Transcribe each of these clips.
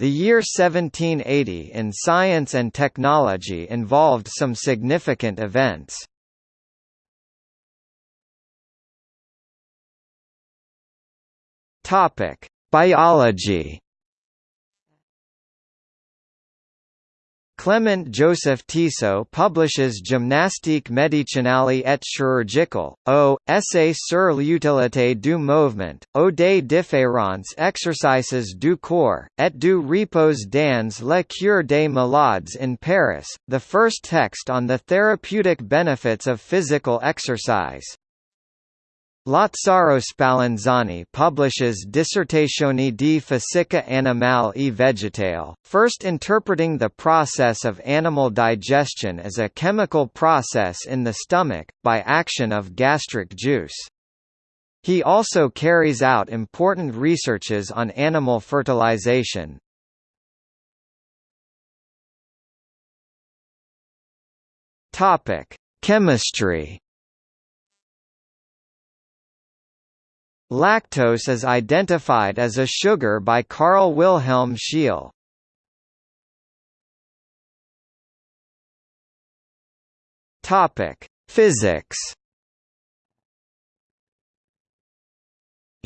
The year 1780 in science and technology involved some significant events. Biology Clement Joseph Tissot publishes Gymnastique médicinale et chirurgicale, o, essai sur l'utilité du mouvement, au des différents exercices du corps, et du repos dans la cure des malades in Paris, the first text on the therapeutic benefits of physical exercise. Lazzaro Spallanzani publishes Dissertazioni di fisica animale e vegetale, first interpreting the process of animal digestion as a chemical process in the stomach, by action of gastric juice. He also carries out important researches on animal fertilization. Chemistry Lactose is identified as a sugar by Carl Wilhelm Scheele. Topic: Physics.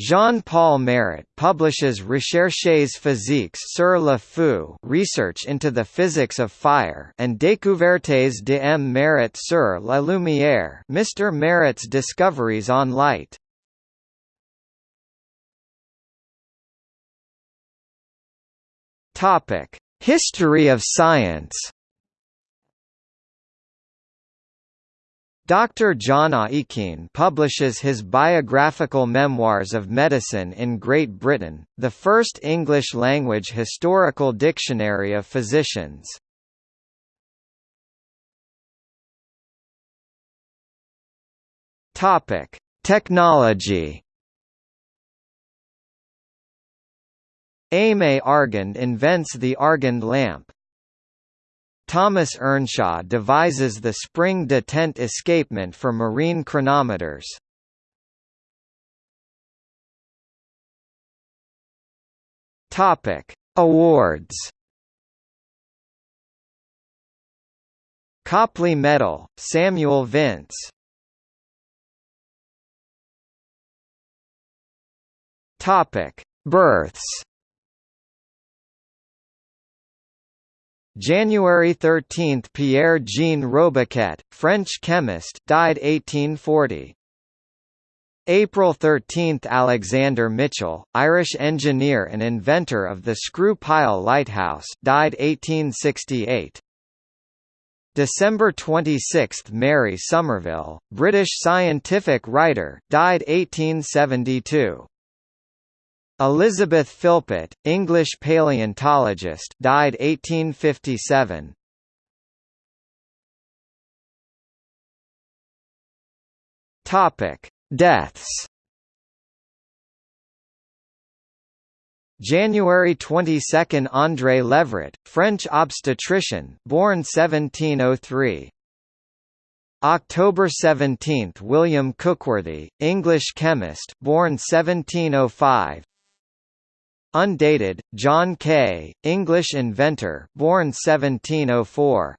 Jean-Paul Marat publishes Recherches physiques sur le feu research into the physics of fire and Découvertes de M. Marat sur la lumière Mr. Marat's discoveries on light. Topic: History of science. Dr. John Aikin publishes his biographical memoirs of medicine in Great Britain, the first English-language historical dictionary of physicians. Topic: Technology. Aimé Argand invents the Argand lamp. Thomas Earnshaw devises the spring detent escapement for marine chronometers. Topic: Awards. Copley Medal, Samuel Vince. Topic: Births. January 13 – Pierre-Jean Robiquet, French chemist died 1840. April 13 – Alexander Mitchell, Irish engineer and inventor of the screw-pile lighthouse died 1868. December 26 – Mary Somerville, British scientific writer died 1872. Elizabeth Philpot, English paleontologist, died 1857. Topic: Deaths. January 22 – André Levret, French obstetrician born 1703 October 17 – William Cookworthy, English chemist born 1705 Undated, John Kay, English inventor born 1704.